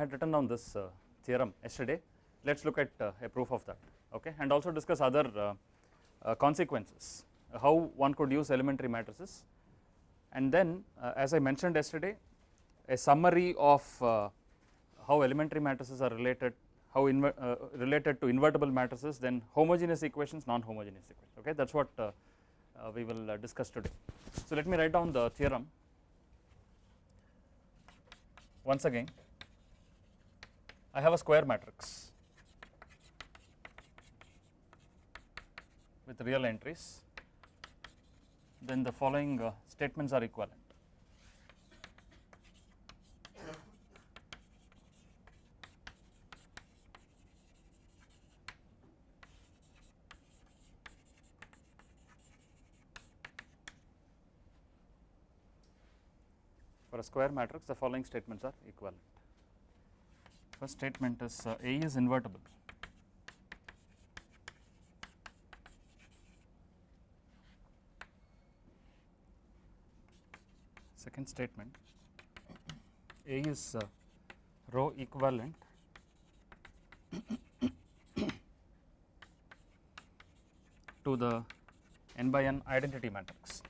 had written down this uh, theorem yesterday. Let us look at uh, a proof of that okay? And also discuss other uh, consequences. How one could use elementary matrices. And then as I mentioned yesterday a summary of how elementary matrices are related how uh, related to invertible matrices then homogeneous equations non-homogeneous equations okay? That is what uh, uh, we will discuss today. So let me write down the theorem once again I have a square matrix with real entries then the following uh, statements are equivalent. For a square matrix the following statements are equivalent. First statement is uh, A is invertible. Second statement A is uh, row equivalent to the n by n identity matrix.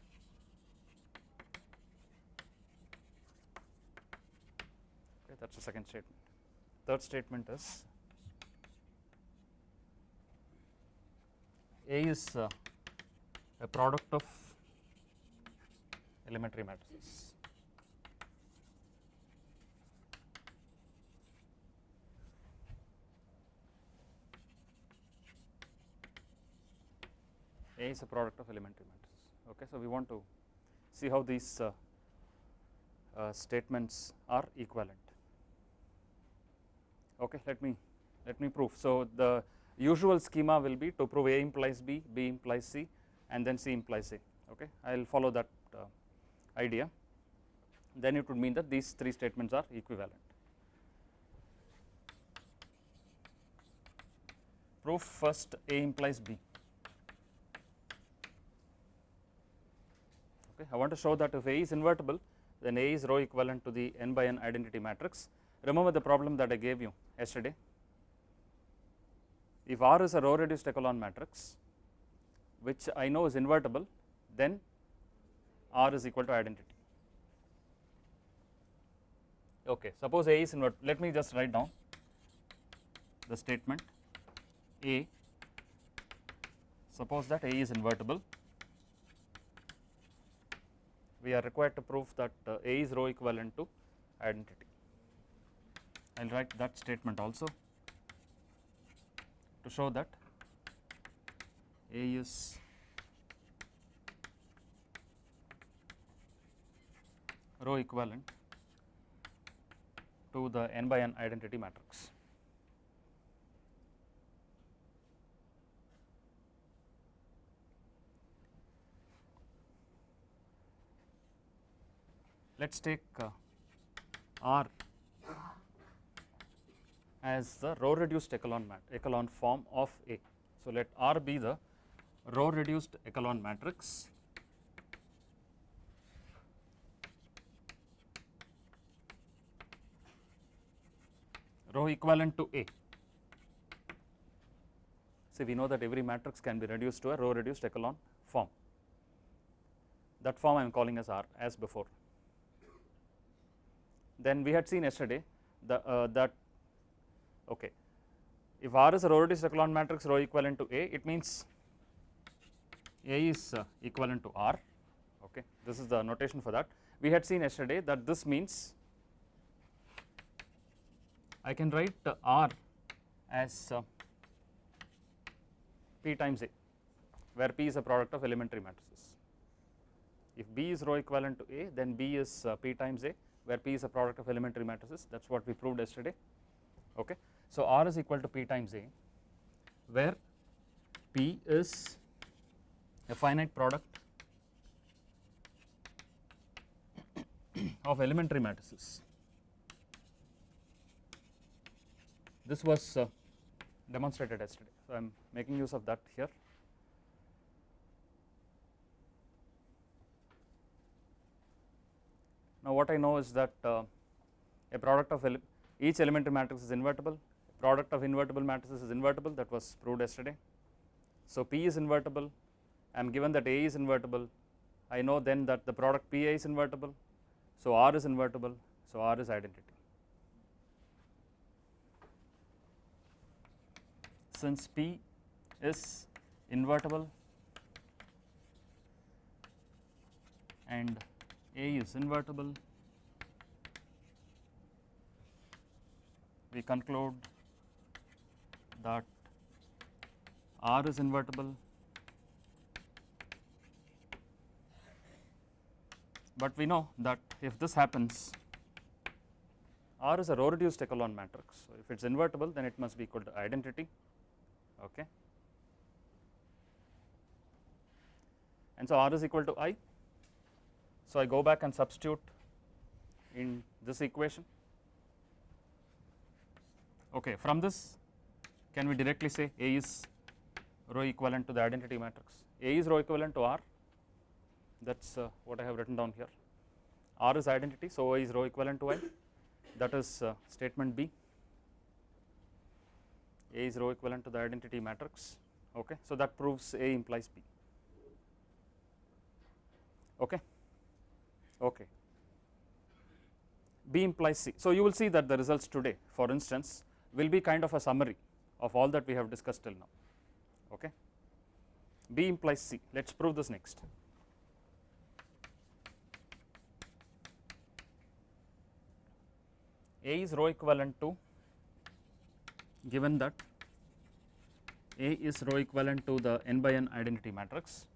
Okay, that is the second statement. Third statement is A is uh, a product of elementary matrices. A is a product of elementary matrices. Okay, so we want to see how these uh, uh, statements are equivalent. Okay, let me let me prove. So the usual schema will be to prove A implies B, B implies C, and then C implies A. Okay, I will follow that uh, idea. Then it would mean that these three statements are equivalent. Proof first A implies B. Okay, I want to show that if A is invertible, then A is row equivalent to the n by n identity matrix. Remember the problem that I gave you yesterday. If R is a row reduced echelon matrix, which I know is invertible, then R is equal to identity. Okay, suppose A is invert. Let me just write down the statement A. Suppose that A is invertible. We are required to prove that uh, A is row equivalent to identity. I will write that statement also to show that A is row equivalent to the n by n identity matrix. Let us take uh, R as the row reduced echelon mat echelon form of A. So, let R be the row reduced echelon matrix row equivalent to A. So, we know that every matrix can be reduced to a row reduced echelon form. That form I am calling as R as before. Then we had seen yesterday the uh, that okay. If R is a row reduced echelon matrix row equivalent to A it means A is uh, equivalent to R. Okay. This is the notation for that. We had seen yesterday that this means I can write uh, R as uh, P times A where P is a product of elementary matrices. If B is row equivalent to A then B is uh, P times A where P is a product of elementary matrices. That is what we proved yesterday. Okay. So R is equal to P times A where P is a finite product of elementary matrices. This was uh, demonstrated yesterday, so I am making use of that here. Now what I know is that uh, a product of each elementary matrix is invertible, product of invertible matrices is invertible that was proved yesterday. So, P is invertible, I am given that A is invertible, I know then that the product PA is invertible, so R is invertible, so R is identity. Since P is invertible and A is invertible, we conclude that R is invertible, but we know that if this happens, R is a row reduced echelon matrix. So, if it is invertible then it must be equal to identity. Okay. And so, R is equal to I. So, I go back and substitute in this equation. Okay, from this can we directly say A is row equivalent to the identity matrix? A is row equivalent to R that is uh, what I have written down here. R is identity, so A is row equivalent to I that is uh, statement B. A is row equivalent to the identity matrix. Okay, so that proves A implies B. Okay, okay. B implies C. So you will see that the results today, for instance, will be kind of a summary of all that we have discussed till now. Okay. B implies C. Let us prove this next. A is row equivalent to given that A is row equivalent to the n by n identity matrix,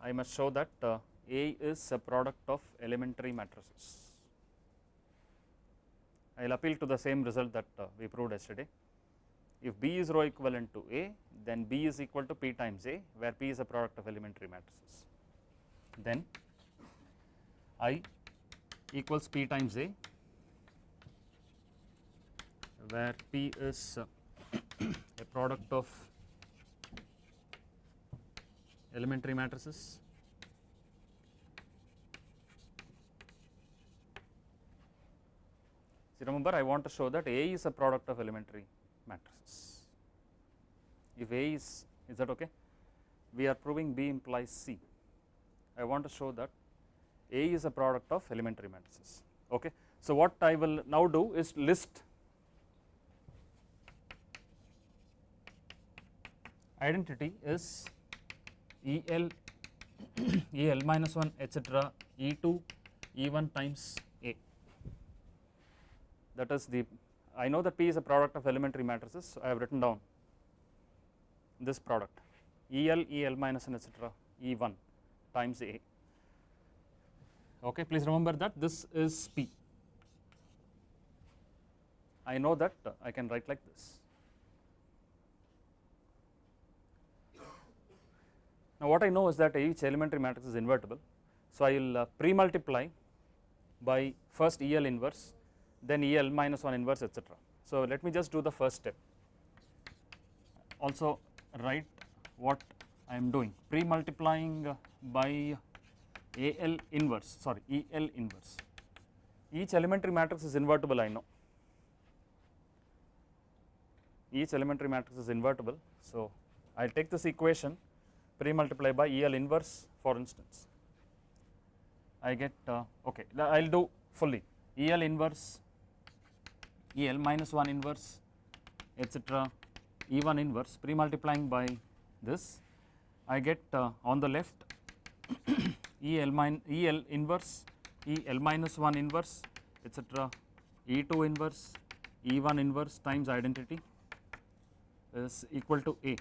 I must show that uh, A is a product of elementary matrices. I will appeal to the same result that uh, we proved yesterday. If B is row equivalent to A, then B is equal to P times A, where P is a product of elementary matrices. Then I equals P times A, where P is uh, a product of elementary matrices. See remember I want to show that A is a product of elementary matrices. If A is, is that okay? We are proving B implies C. I want to show that A is a product of elementary matrices. Okay. So what I will now do is list identity is EL, EL minus 1 etc. E2, E1 times A. That is the, I know that P is a product of elementary matrices, so I have written down this product EL, EL minus 1 etc. E1 times A. Okay, please remember that this is P. I know that uh, I can write like this. Now, what I know is that each elementary matrix is invertible. So, I will uh, pre-multiply by first EL inverse, then EL minus 1 inverse etc. So, let me just do the first step. Also write what I am doing pre-multiplying uh, by AL inverse sorry EL inverse. Each elementary matrix is invertible I know. Each elementary matrix is invertible. So, I will take this equation pre multiply by EL inverse for instance. I get uh, okay I will do fully EL inverse EL minus 1 inverse etc E1 inverse pre multiplying by this I get uh, on the left EL min EL inverse EL minus 1 inverse etc E2 inverse E1 inverse times identity is equal to A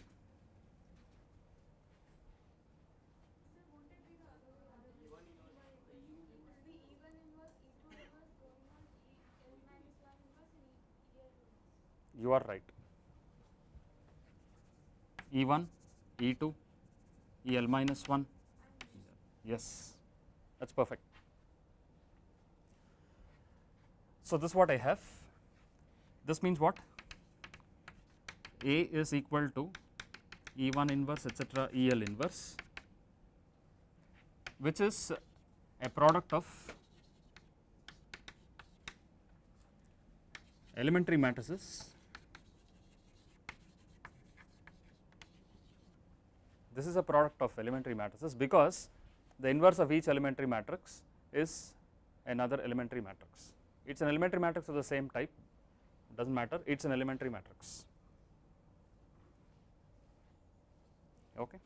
you are right. E1, E2, EL minus 1, yes, that is perfect. So, this is what I have, this means what? A is equal to E1 inverse etc. EL inverse, which is a product of elementary matrices this is a product of elementary matrices because the inverse of each elementary matrix is another elementary matrix. It is an elementary matrix of the same type, does not matter, it is an elementary matrix. Okay.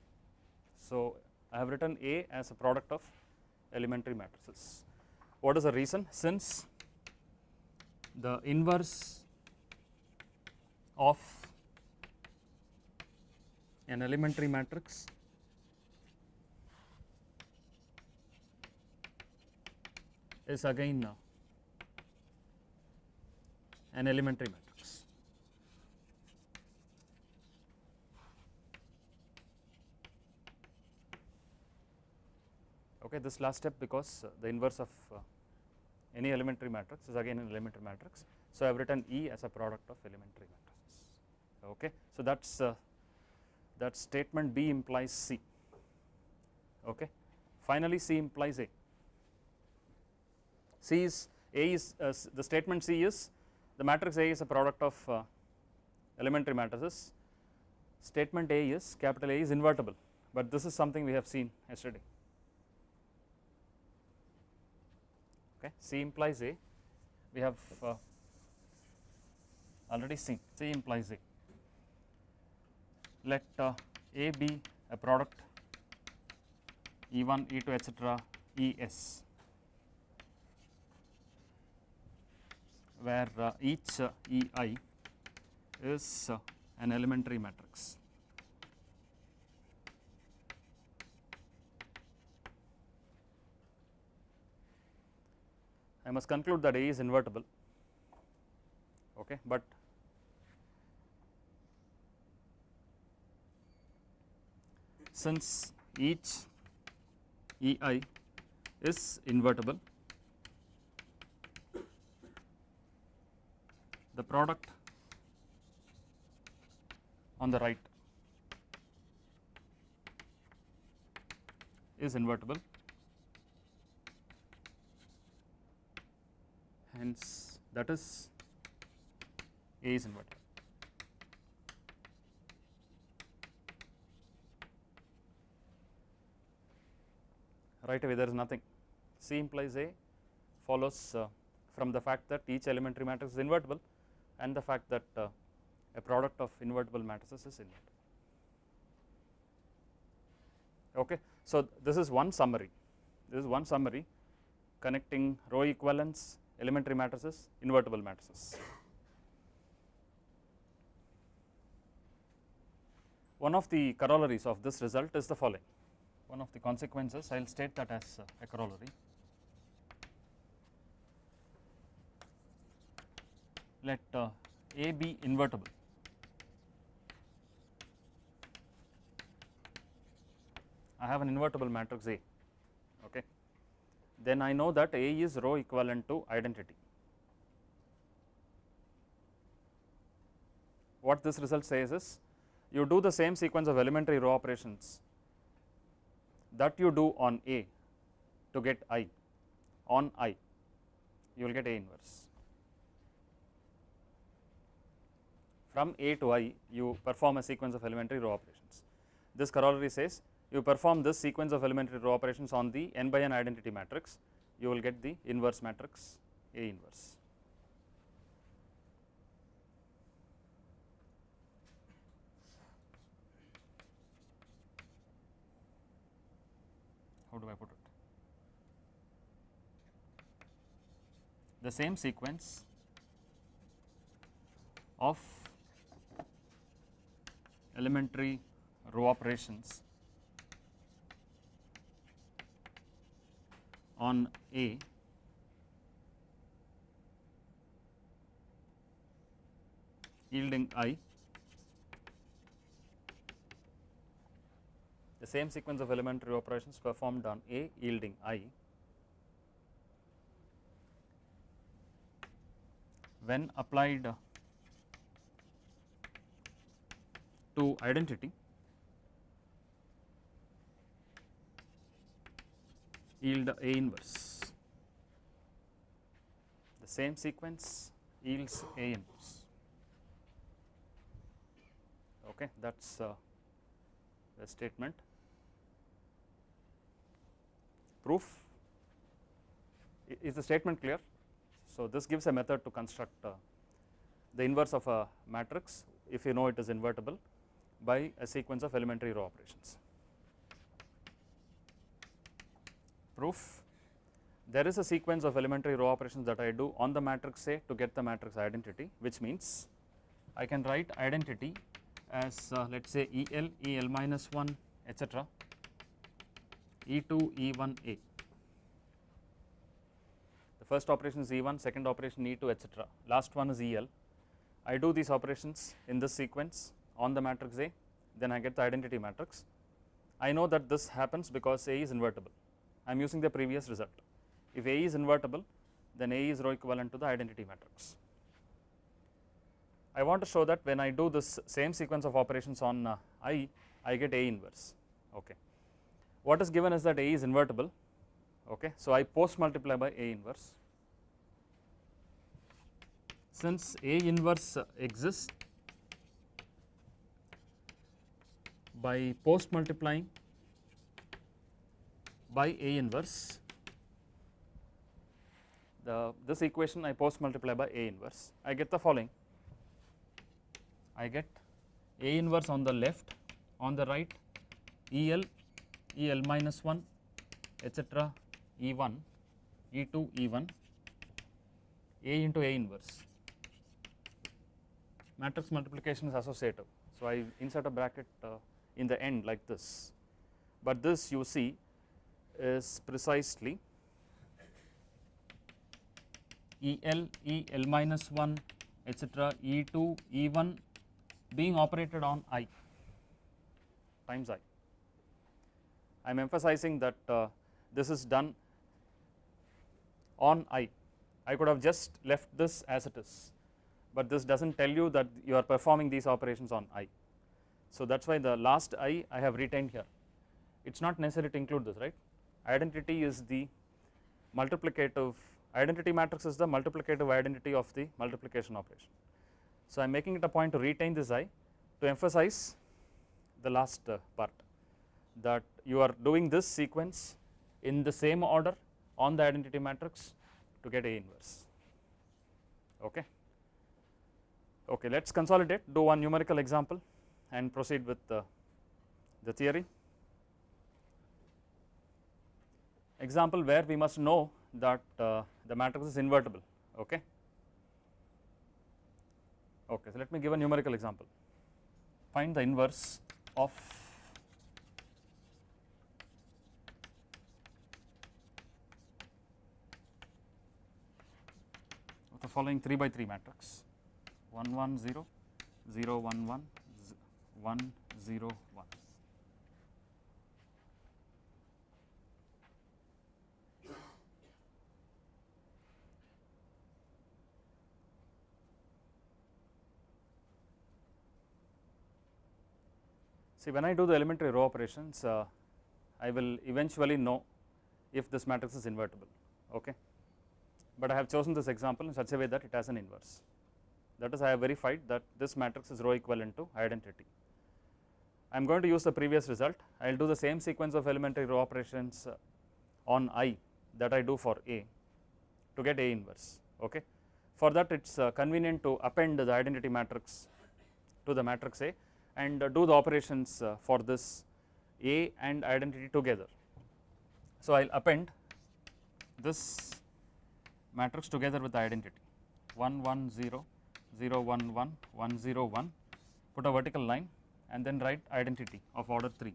So, I have written A as a product of elementary matrices. What is the reason? Since the inverse of an elementary matrix is again uh, an elementary matrix. Okay, this last step because uh, the inverse of uh, any elementary matrix is again an elementary matrix. So, I have written E as a product of elementary matrices. Okay. So, that is uh, that statement B implies C. Okay. Finally, C implies A. C is A is uh, the statement C is the matrix A is a product of uh, elementary matrices. Statement A is capital A is invertible, but this is something we have seen yesterday. Okay, C implies A. We have uh, already seen C implies A. Let uh, A be a product E1, E2, etc. ES, where uh, each uh, EI is uh, an elementary matrix. I must conclude that A is invertible, okay, but since each EI is invertible, the product on the right is invertible hence that is A is invertible. Right away there is nothing C implies A follows uh, from the fact that each elementary matrix is invertible and the fact that uh, a product of invertible matrices is invertible. Okay. So, this is one summary, this is one summary connecting row equivalence, elementary matrices, invertible matrices. One of the corollaries of this result is the following, one of the consequences I will state that as uh, a corollary. Let uh, A be invertible I have an invertible matrix A, okay. then I know that A is row equivalent to identity. What this result says is you do the same sequence of elementary row operations that you do on A to get I on I you will get A inverse. From A to I you perform a sequence of elementary row operations. This corollary says you perform this sequence of elementary row operations on the n by n identity matrix, you will get the inverse matrix A inverse. How do I put it? The same sequence of elementary row operations on A yielding I same sequence of elementary operations performed on A yielding I when applied to identity yield A inverse. The same sequence yields A inverse. Okay, that is uh, the statement. Proof is the statement clear? So, this gives a method to construct uh, the inverse of a matrix if you know it is invertible by a sequence of elementary row operations. Proof there is a sequence of elementary row operations that I do on the matrix A to get the matrix identity which means I can write identity as uh, let us say EL, EL minus 1 etc. E2, E1A. The first operation is E1, second operation E2 etc. Last one is EL. I do these operations in this sequence on the matrix A then I get the identity matrix. I know that this happens because A is invertible. I am using the previous result. If A is invertible then A is row equivalent to the identity matrix. I want to show that when I do this same sequence of operations on uh, I, I get A inverse. Okay. What is given is that A is invertible. Okay. So, I post multiply by A inverse. Since A inverse exists by post multiplying by A inverse, the this equation I post multiply by A inverse, I get the following I get A inverse on the left, on the right EL, EL minus 1 etc. E1, E2, E1, A into A inverse. Matrix multiplication is associative. So, I insert a bracket uh, in the end like this, but this you see is precisely EL, EL minus 1 etc. E2, E1 being operated on i times i. I am emphasizing that uh, this is done on i. I could have just left this as it is, but this does not tell you that you are performing these operations on i. So, that is why the last i I have retained here. It is not necessary to include this, right. Identity is the multiplicative, identity matrix is the multiplicative identity of the multiplication operation. So, I am making it a point to retain this i to emphasize the last uh, part that you are doing this sequence in the same order on the identity matrix to get A inverse. Okay. Okay, let us consolidate, do one numerical example and proceed with uh, the theory. Example where we must know that uh, the matrix is invertible. Okay. Okay, so let me give a numerical example. Find the inverse of the following 3 by 3 matrix 1 1 0 0 1 1 1 0 1. See when I do the elementary row operations, uh, I will eventually know if this matrix is invertible, okay. But I have chosen this example in such a way that it has an inverse. That is I have verified that this matrix is row equivalent to identity. I am going to use the previous result, I will do the same sequence of elementary row operations uh, on I that I do for A to get A inverse, okay. For that it is uh, convenient to append the identity matrix to the matrix A and uh, do the operations for this A and identity together. So, I will append this matrix together with the identity 1 1 0 0 1 1 1 0 1 put a vertical line and then write identity of order 3.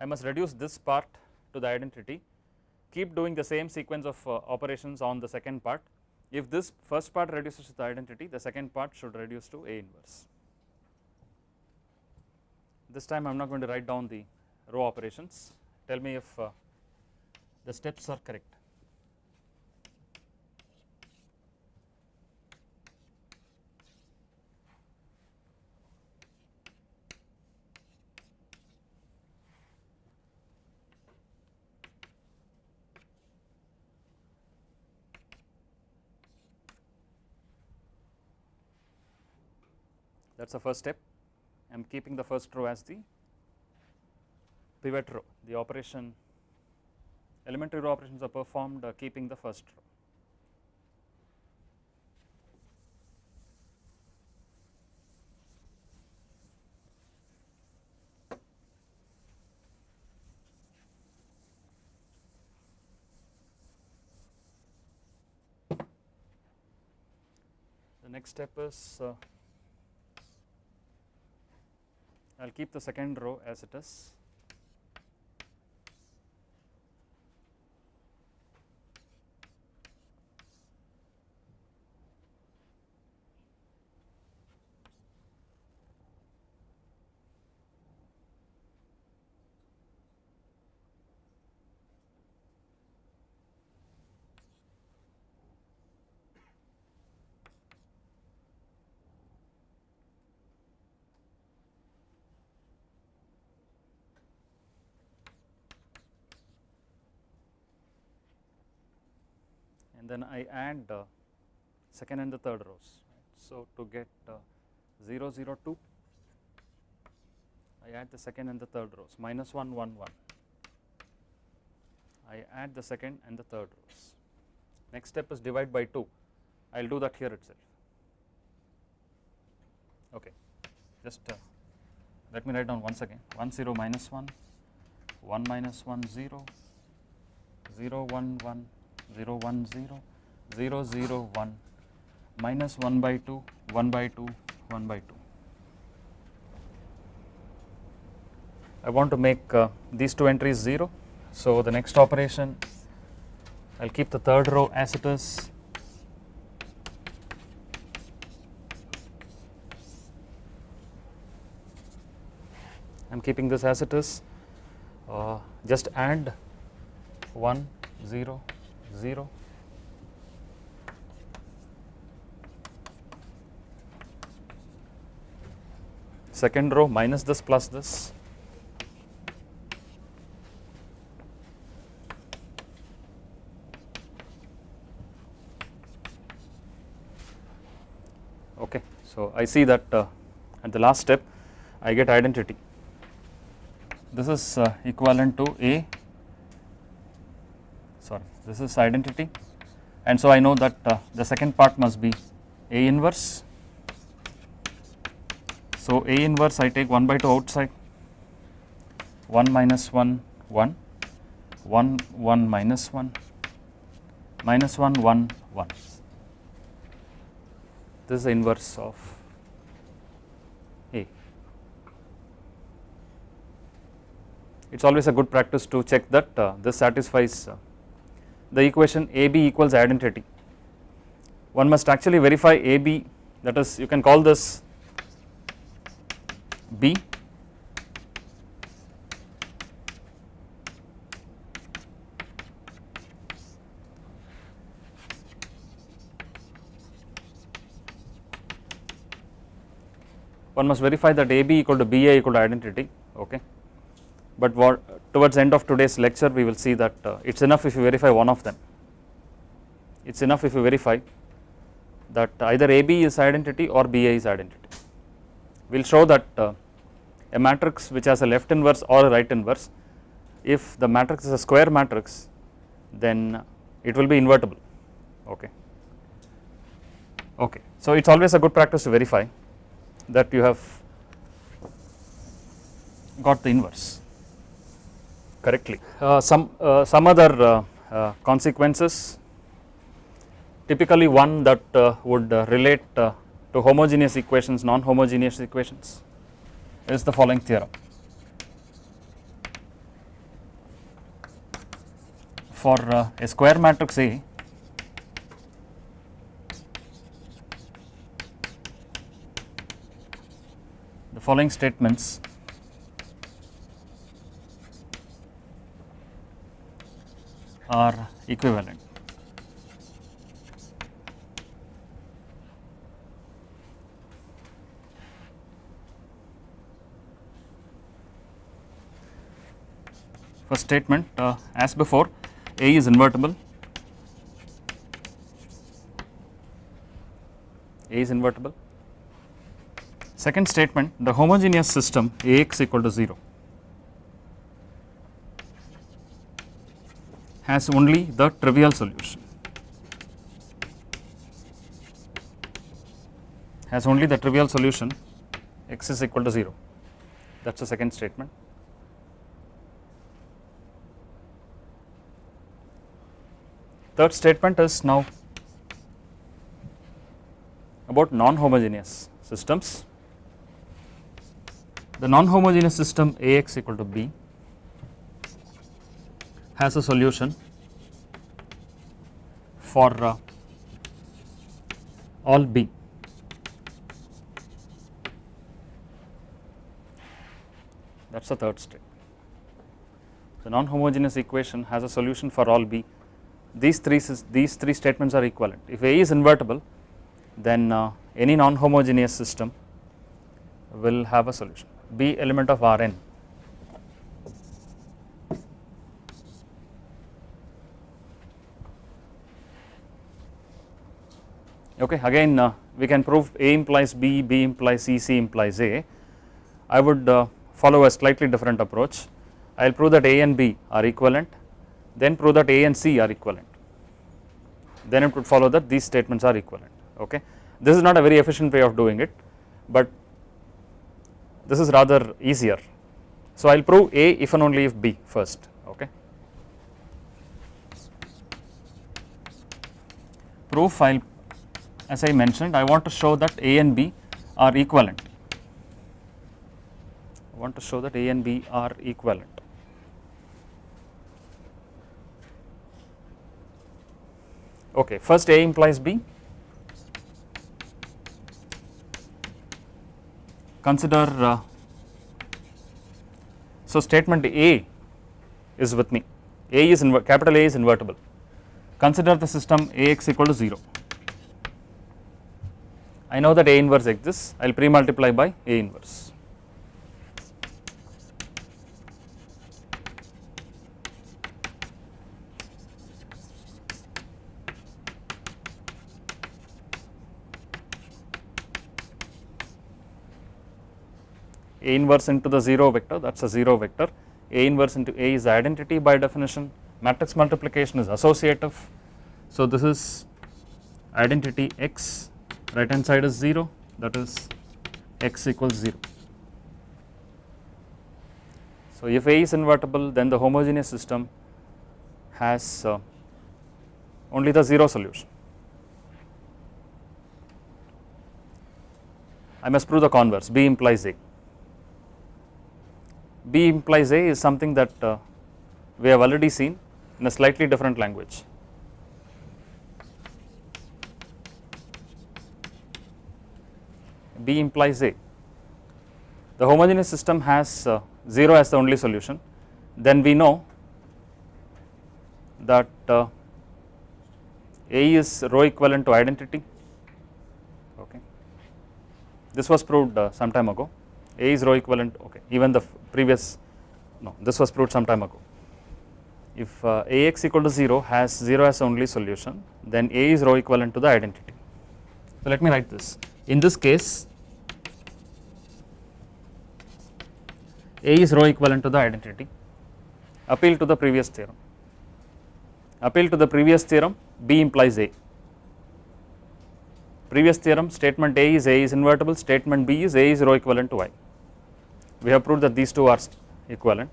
I must reduce this part to the identity keep doing the same sequence of uh, operations on the second part. If this first part reduces to the identity, the second part should reduce to A inverse this time I am not going to write down the row operations tell me if uh, the steps are correct. that is the first step I am keeping the first row as the pivot row, the operation elementary row operations are performed uh, keeping the first row. The next step is uh, I will keep the second row as it is. Then I add uh, second and the third rows. So, to get uh, 0 0 2 I add the second and the third rows. Minus 1 1 1 I add the second and the third rows. Next step is divide by 2 I will do that here itself. Okay, just uh, let me write down once again. 1 0 minus 1 1 minus 1 0 0 1 1 0 1 0 0 0 1 minus 1 by 2 1 by 2 1 by 2. I want to make uh, these two entries 0. So, the next operation I will keep the third row as it is I am keeping this as it is uh, just add 1 0 0 second row minus this plus this. Okay so i see that uh, at the last step i get identity. This is uh, equivalent to a sorry this is identity. And so I know that uh, the second part must be A inverse. So A inverse I take 1 by 2 outside. 1 minus 1 1 1 1 minus 1 minus 1 1 1 this is the inverse of A. It is always a good practice to check that uh, this satisfies uh, the equation AB equals identity. One must actually verify AB that is you can call this B one must verify that AB equal to BA equal to identity okay but what towards the end of today's lecture we will see that uh, it is enough if you verify one of them. It is enough if you verify that either AB is identity or BA is identity. We will show that uh, a matrix which has a left inverse or a right inverse. If the matrix is a square matrix then it will be invertible. Okay. Okay. So it is always a good practice to verify that you have got the inverse correctly. Uh, some, uh, some other uh, uh consequences typically one that uh, would relate to homogeneous equations, non-homogeneous equations is the following theorem. For a square matrix A the following statements are equivalent. First statement uh, as before A is invertible, A is invertible. Second statement the homogeneous system Ax equal to 0 has only the trivial solution has only the trivial solution x is equal to 0 that is the second statement. Third statement is now about non-homogeneous systems. The non-homogeneous system Ax equal to b has a solution for uh, all b that is the third step. The non-homogeneous equation has a solution for all b. These three these three statements are equivalent. If A is invertible, then uh, any non-homogeneous system will have a solution. B element of Rn. Okay, again uh, we can prove A implies B, B implies C, C implies A. I would uh, follow a slightly different approach. I will prove that A and B are equivalent, then prove that A and C are equivalent. Then it would follow that these statements are equivalent. Okay, this is not a very efficient way of doing it, but this is rather easier. So I will prove A if and only if B first. Okay, proof I as I mentioned I want to show that A and B are equivalent I want to show that A and B are equivalent. Okay, first A implies B. Consider uh, so statement A is with me. A is capital A is invertible. Consider the system Ax equal to 0. I know that A inverse exists. I will pre multiply by A inverse. A inverse into the 0 vector that is a 0 vector, A inverse into A is identity by definition, matrix multiplication is associative. So, this is identity x right hand side is 0 that is x equals 0. So, if A is invertible then the homogeneous system has uh, only the 0 solution. I must prove the converse B implies A. B implies A is something that uh, we have already seen in a slightly different language. B implies A. The homogeneous system has uh, 0 as the only solution, then we know that uh, A is row equivalent to identity. Okay. This was proved uh, some time ago. A is row equivalent, okay, even the previous, no, this was proved some time ago. If uh, Ax equal to 0 has 0 as only solution, then A is row equivalent to the identity. So let me write this. In this case, A is row equivalent to the identity. Appeal to the previous theorem. Appeal to the previous theorem, B implies A. Previous theorem, statement A is A is invertible, statement B is A is row equivalent to I we have proved that these two are equivalent.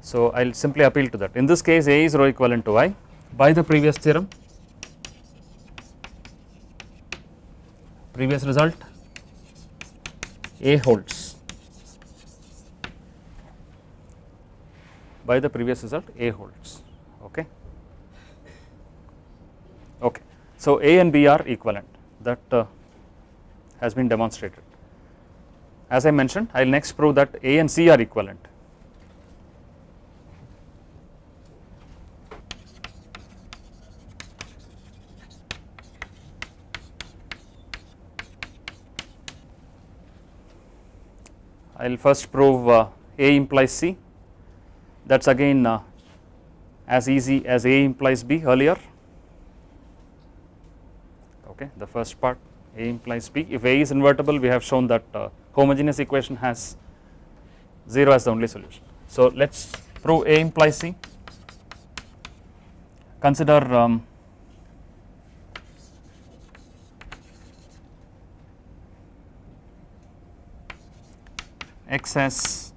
So, I will simply appeal to that. In this case A is row equivalent to I by the previous theorem, previous result A holds by the previous result A holds okay. Okay. So, A and B are equivalent that uh, has been demonstrated. As I mentioned, I will next prove that A and C are equivalent. I will first prove uh, A implies C that is again uh, as easy as A implies B earlier okay the first part A implies B. If A is invertible, we have shown that uh, homogeneous equation has 0 as the only solution. So let us prove A implies C. Consider um, x as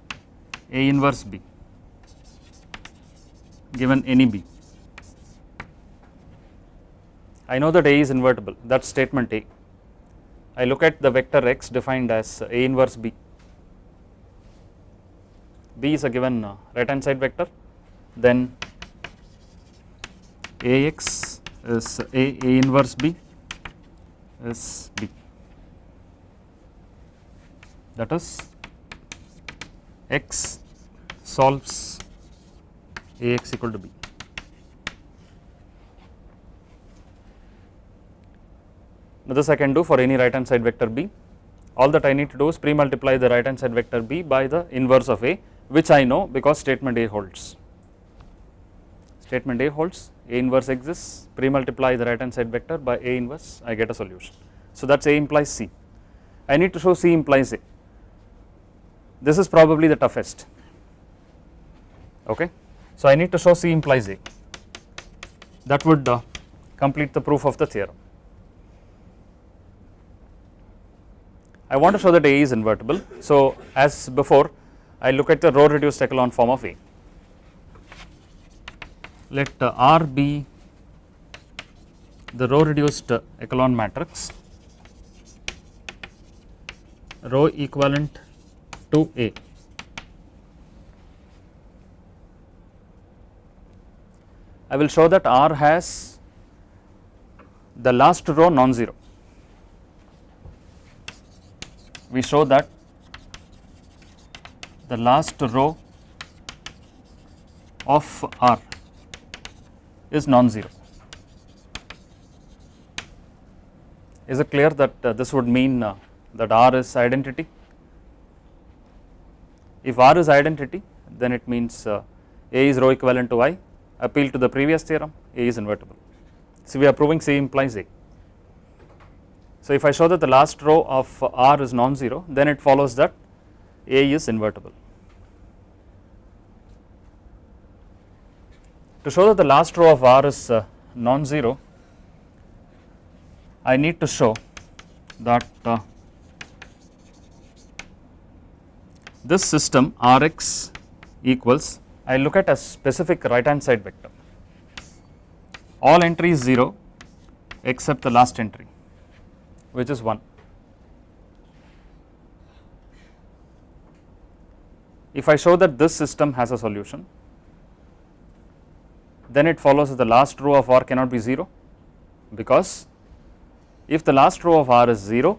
A inverse B given any B. I know that A is invertible that is statement A. I look at the vector x defined as A inverse B. B is a given uh, right hand side vector then Ax is A, A inverse B is B that is x solves Ax equal to B. Now this I can do for any right hand side vector B. All that I need to do is pre-multiply the right hand side vector B by the inverse of A which I know because statement A holds. Statement A holds, A inverse exists, pre-multiply the right hand side vector by A inverse, I get a solution. So that is A implies C. I need to show C implies A. This is probably the toughest, okay. So I need to show C implies A. That would uh, complete the proof of the theorem. I want to show that A is invertible. So as before I look at the row reduced echelon form of A. Let uh, R be the row reduced uh, echelon matrix row equivalent to A. I will show that R has the last row non-zero. we show that the last row of R is non-zero. Is it clear that uh, this would mean uh, that R is identity? If R is identity, then it means uh, A is row equivalent to I. Appeal to the previous theorem, A is invertible. So we are proving C implies A. So if I show that the last row of R is non-zero, then it follows that A is invertible. To show that the last row of R is uh, non-zero, I need to show that uh, this system Rx equals, I look at a specific right hand side vector, all entries 0 except the last entry which is 1. If I show that this system has a solution, then it follows that the last row of R cannot be 0 because if the last row of R is 0,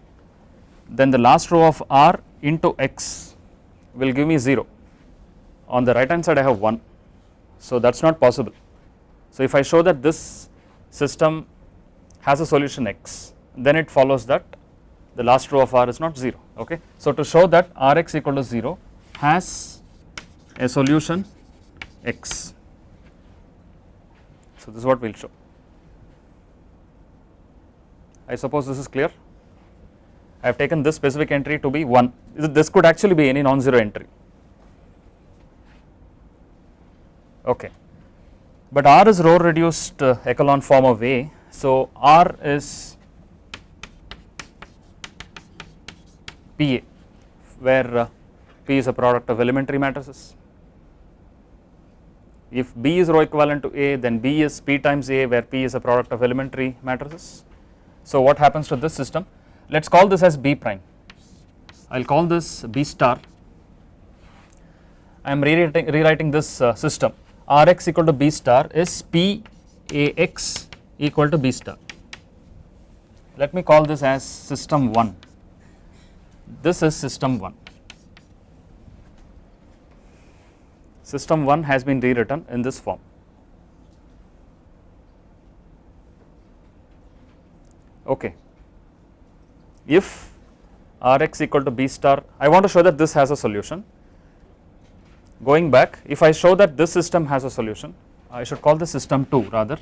then the last row of R into x will give me 0. On the right hand side I have 1, so that is not possible. So if I show that this system has a solution x, then it follows that the last row of R is not 0 okay. So to show that Rx equal to 0 has a solution x. So this is what we will show. I suppose this is clear. I have taken this specific entry to be 1, this could actually be any non-zero entry, okay. But R is row reduced uh, echelon form of A, so R is PA where uh, P is a product of elementary matrices. If B is row equivalent to A then B is P times A where P is a product of elementary matrices. So what happens to this system? Let us call this as B prime. I will call this B star. I am rewriting, rewriting this uh, system Rx equal to B star is P Ax equal to B star. Let me call this as system 1 this is system 1. System 1 has been rewritten in this form. Okay. If Rx equal to B star, I want to show that this has a solution. Going back, if I show that this system has a solution, I should call this system 2 rather.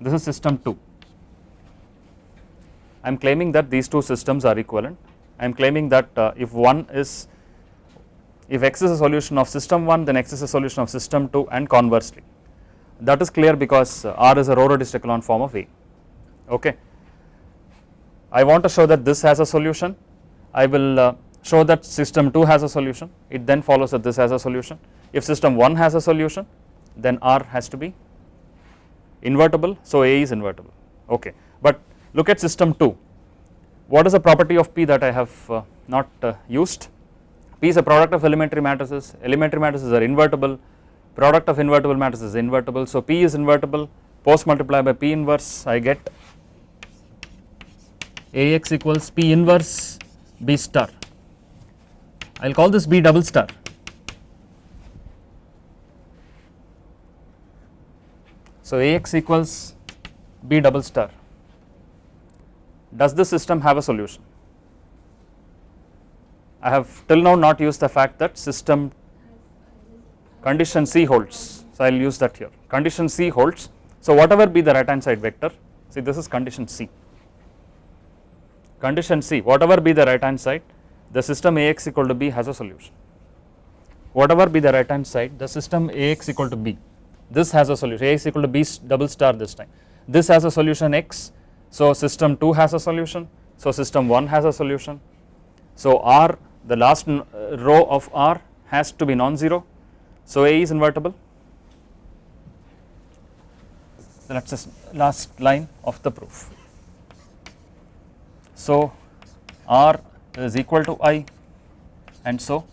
This is system 2. I am claiming that these two systems are equivalent. I am claiming that uh, if one is if x is a solution of system 1 then x is a solution of system 2 and conversely that is clear because uh, R is a row reduced echelon form of A okay. I want to show that this has a solution I will uh, show that system 2 has a solution it then follows that this has a solution. If system 1 has a solution then R has to be invertible so A is invertible. Okay. But look at system 2 what is the property of P that I have uh, not uh, used? P is a product of elementary matrices. Elementary matrices are invertible. Product of invertible matrices is invertible. So P is invertible. Post multiply by P inverse I get AX equals P inverse B star I will call this B double star So Ax equals B double star. Does the system have a solution? I have till now not used the fact that system condition C holds. So I will use that here. Condition C holds. So whatever be the right hand side vector, see this is condition C. Condition C, whatever be the right hand side, the system Ax equal to B has a solution. Whatever be the right hand side, the system Ax equal to B this has a solution Ax equal to B double star this time. This has a solution X, so system 2 has a solution, so system 1 has a solution. So R the last uh, row of R has to be non-zero, so A is invertible. So that is the last line of the proof. So R is equal to I and so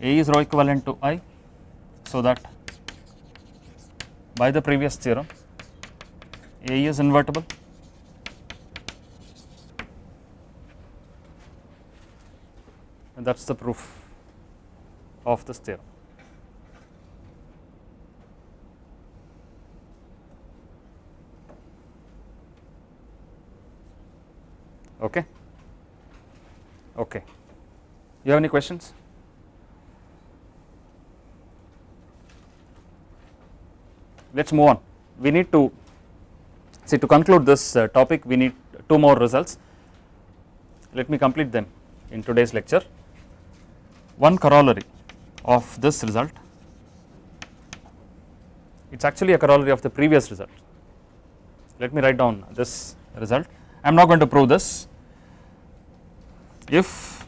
A is row equivalent to I so that by the previous theorem A is invertible and that is the proof of this theorem. Okay. Okay. You have any questions? let us move on. We need to see to conclude this uh, topic we need two more results. Let me complete them in today's lecture. One corollary of this result, it is actually a corollary of the previous result. Let me write down this result. I am not going to prove this. If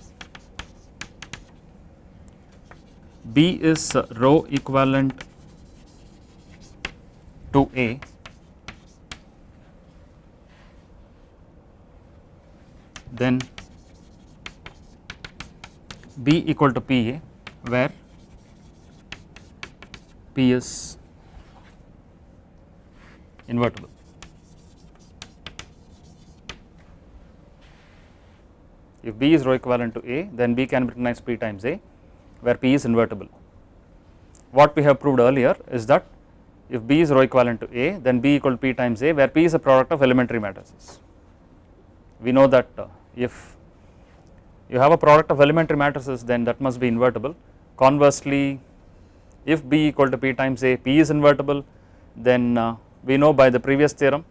B is row equivalent to A then B equal to PA where P is invertible. If B is row equivalent to A then B can be written as P times A where P is invertible. What we have proved earlier is that if B is row equivalent to A then B equal to P times A where P is a product of elementary matrices. We know that uh, if you have a product of elementary matrices then that must be invertible. Conversely if B equal to P times A P is invertible then uh, we know by the previous theorem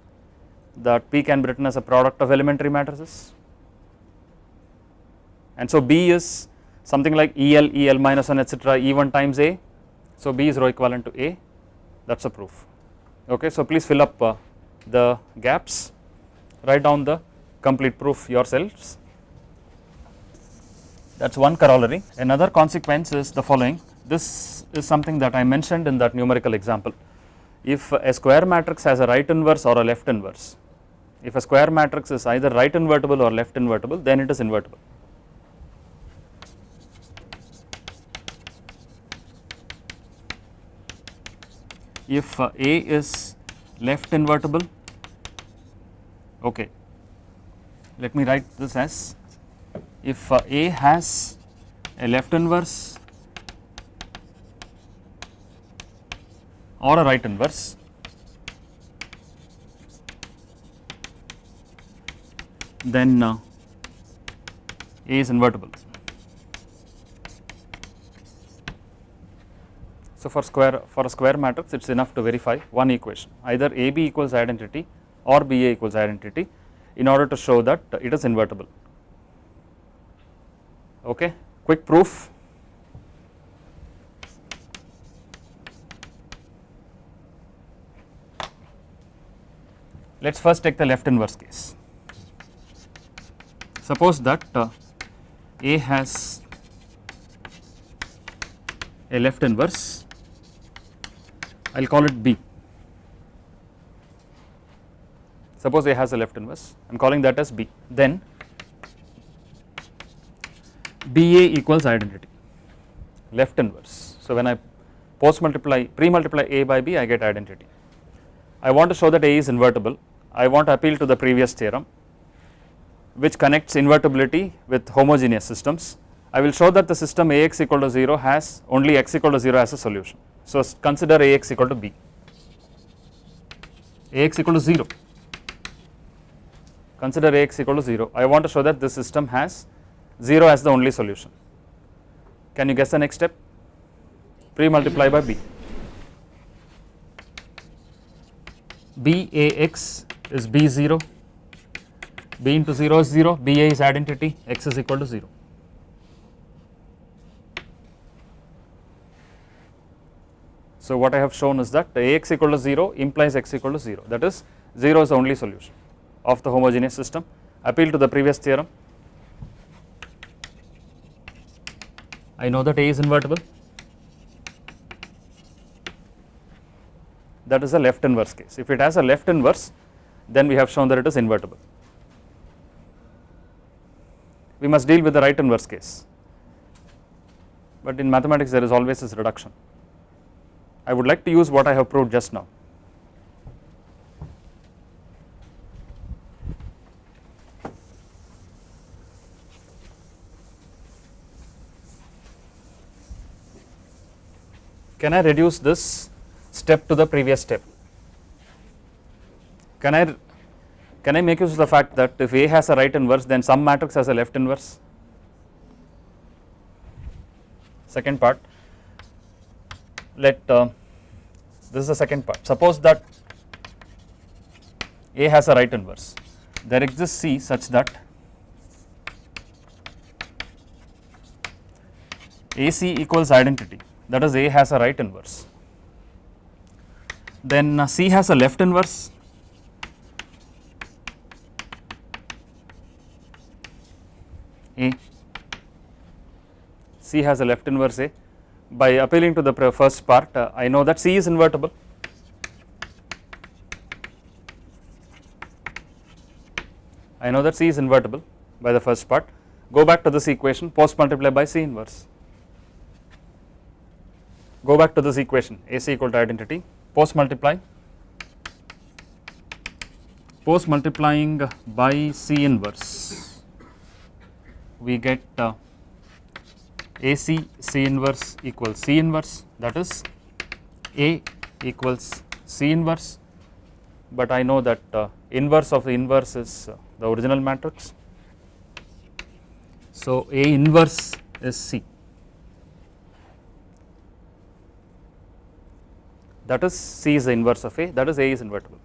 that P can be written as a product of elementary matrices and so B is something like EL, EL minus 1 etc. E1 times A. So B is row equivalent to A that is a proof okay. So please fill up uh, the gaps write down the complete proof yourselves that is one corollary. Another consequence is the following this is something that I mentioned in that numerical example if a square matrix has a right inverse or a left inverse if a square matrix is either right invertible or left invertible then it is invertible if uh, A is left invertible okay let me write this as if uh, A has a left inverse or a right inverse then uh, A is invertible So for square for a square matrix it is enough to verify one equation either AB equals identity or BA equals identity in order to show that it is invertible. Okay, quick proof. Let us first take the left inverse case. Suppose that uh, A has a left inverse, I will call it B. Suppose A has a left inverse, I am calling that as B. Then BA equals identity, left inverse. So, when I post multiply, pre multiply A by B, I get identity. I want to show that A is invertible, I want to appeal to the previous theorem which connects invertibility with homogeneous systems. I will show that the system Ax equal to 0 has only x equal to 0 as a solution. So, consider Ax equal to B, Ax equal to 0, consider Ax equal to 0. I want to show that this system has 0 as the only solution. Can you guess the next step? Pre multiply by B. Bax is B0, B into 0 is 0, BA is identity, x is equal to 0. So, what I have shown is that Ax equal to 0 implies x equal to 0 that is 0 is the only solution of the homogeneous system. Appeal to the previous theorem. I know that A is invertible that is a left inverse case. If it has a left inverse then we have shown that it is invertible. We must deal with the right inverse case, but in mathematics there is always this reduction. I would like to use what I have proved just now. Can I reduce this step to the previous step? Can I can I make use of the fact that if A has a right inverse then some matrix has a left inverse? Second part let uh, this is the second part. Suppose that A has a right inverse. There exists C such that AC equals identity. That is A has a right inverse. Then uh, C has a left inverse. A. C has a left inverse A by appealing to the first part uh, I know that C is invertible. I know that C is invertible by the first part. Go back to this equation post multiply by C inverse. Go back to this equation AC equal to identity post multiply. Post multiplying by C inverse we get uh, AC C inverse equals C inverse that is A equals C inverse, but I know that uh, inverse of the inverse is uh, the original matrix. So, A inverse is C that is C is the inverse of A that is A is invertible.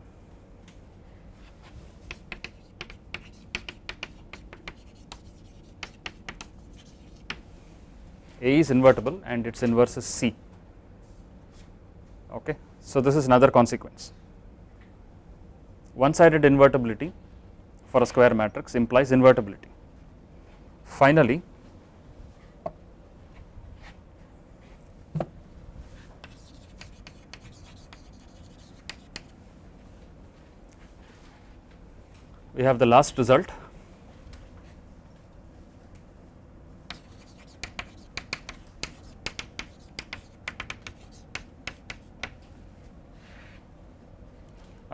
A is invertible and its inverse is C. Okay. So, this is another consequence. One sided invertibility for a square matrix implies invertibility. Finally, we have the last result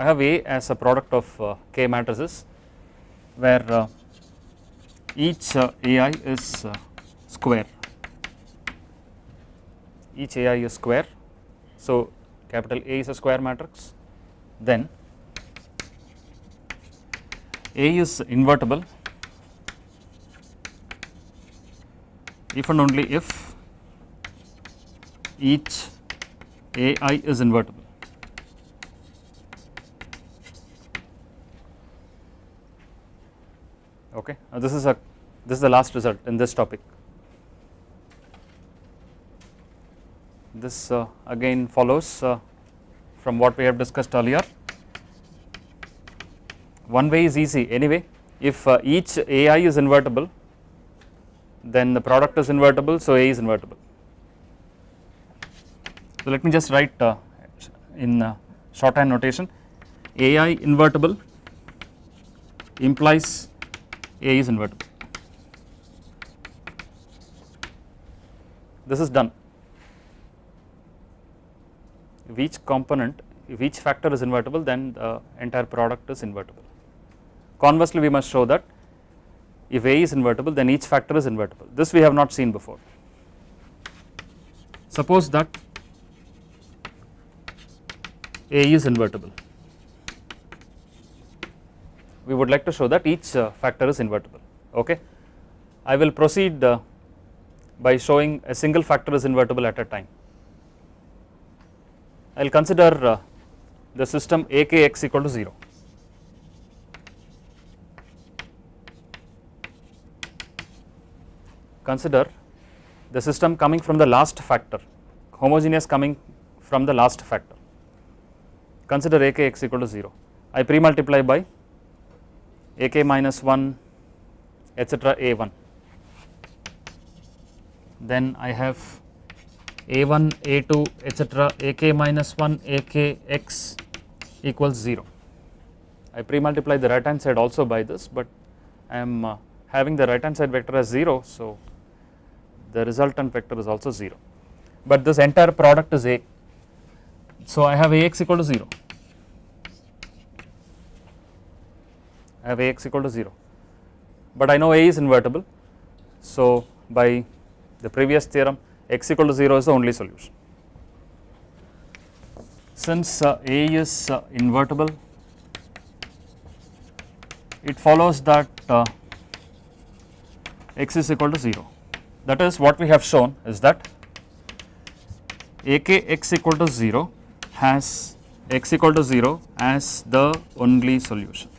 I have A as a product of uh, k matrices where uh, each uh, AI is square, each AI is square. So, capital A is a square matrix then A is invertible if and only if each AI is invertible. okay. Now this is a this is the last result in this topic. This uh, again follows uh, from what we have discussed earlier. One way is easy anyway if uh, each AI is invertible then the product is invertible so A is invertible. So let me just write in shorthand notation AI invertible implies A is invertible. This is done. If each component, if each factor is invertible, then the entire product is invertible. Conversely, we must show that if A is invertible, then each factor is invertible. This we have not seen before. Suppose that A is invertible. We would like to show that each uh, factor is invertible. Okay. I will proceed uh, by showing a single factor is invertible at a time. I will consider uh, the system akx equal to 0. Consider the system coming from the last factor, homogeneous coming from the last factor. Consider akx equal to 0. I pre-multiply by ak minus 1 etc. a1 then I have a1 a2 etc. ak minus 1 akx equals 0. I pre-multiply the right hand side also by this, but I am uh, having the right hand side vector as 0. So, the resultant vector is also 0, but this entire product is a. So, I have ax equal to 0, I have ax equal to 0, but I know a is invertible. So, by the previous theorem x equal to 0 is the only solution. Since uh, A is uh, invertible, it follows that uh, x is equal to 0. That is what we have shown is that akx equal to 0 has x equal to 0 as the only solution.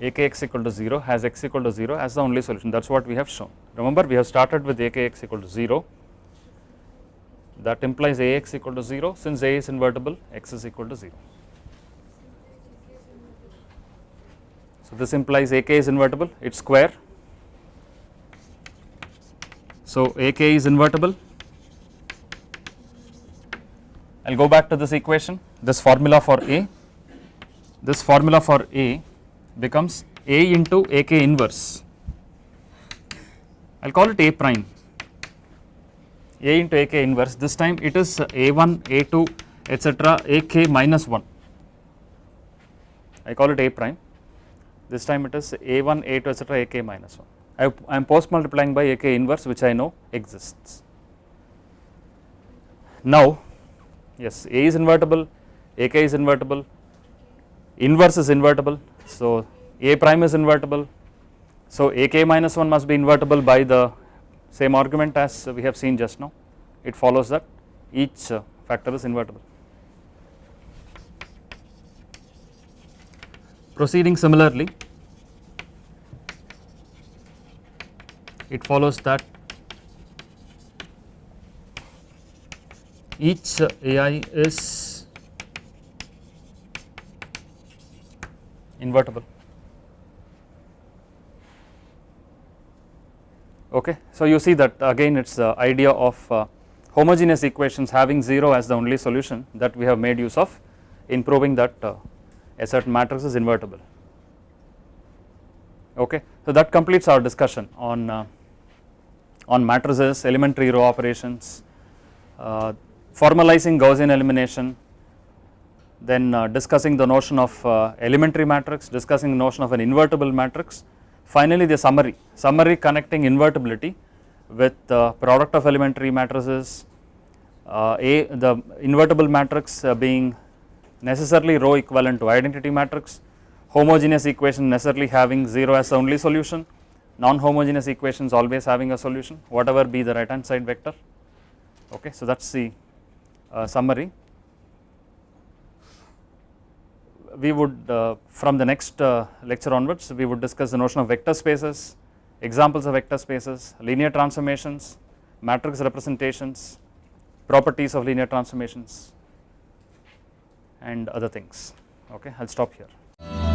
Akx equal to 0 has x equal to 0 as the only solution that is what we have shown. Remember we have started with akx equal to 0 that implies ax equal to 0 since a is invertible x is equal to 0. So this implies ak is invertible it is square. So ak is invertible I will go back to this equation this formula for a this formula for a becomes A into AK inverse. I will call it A prime, A into AK inverse. This time it is A1, A2, etc. AK minus 1. I call it A prime. This time it is A1, A2, etc. AK minus 1. I am post multiplying by AK inverse, which I know exists. Now, yes, A is invertible, AK is invertible, inverse is invertible, so, A prime is invertible. So, AK minus 1 must be invertible by the same argument as we have seen just now. It follows that each uh, factor is invertible. Proceeding similarly, it follows that each AI is invertible. Okay. So, you see that again it is the idea of uh, homogeneous equations having 0 as the only solution that we have made use of in proving that uh, a certain matrix is invertible. Okay. So, that completes our discussion on uh, on matrices, elementary row operations, uh, formalizing Gaussian elimination, then uh, discussing the notion of uh, elementary matrix, discussing the notion of an invertible matrix. Finally, the summary, summary connecting invertibility with the product of elementary matrices, uh, a the invertible matrix uh, being necessarily row equivalent to identity matrix, homogeneous equation necessarily having 0 as only solution, non-homogeneous equations always having a solution whatever be the right hand side vector. Okay, so that is the uh, summary we would uh, from the next uh, lecture onwards we would discuss the notion of vector spaces, examples of vector spaces, linear transformations, matrix representations, properties of linear transformations and other things okay I will stop here.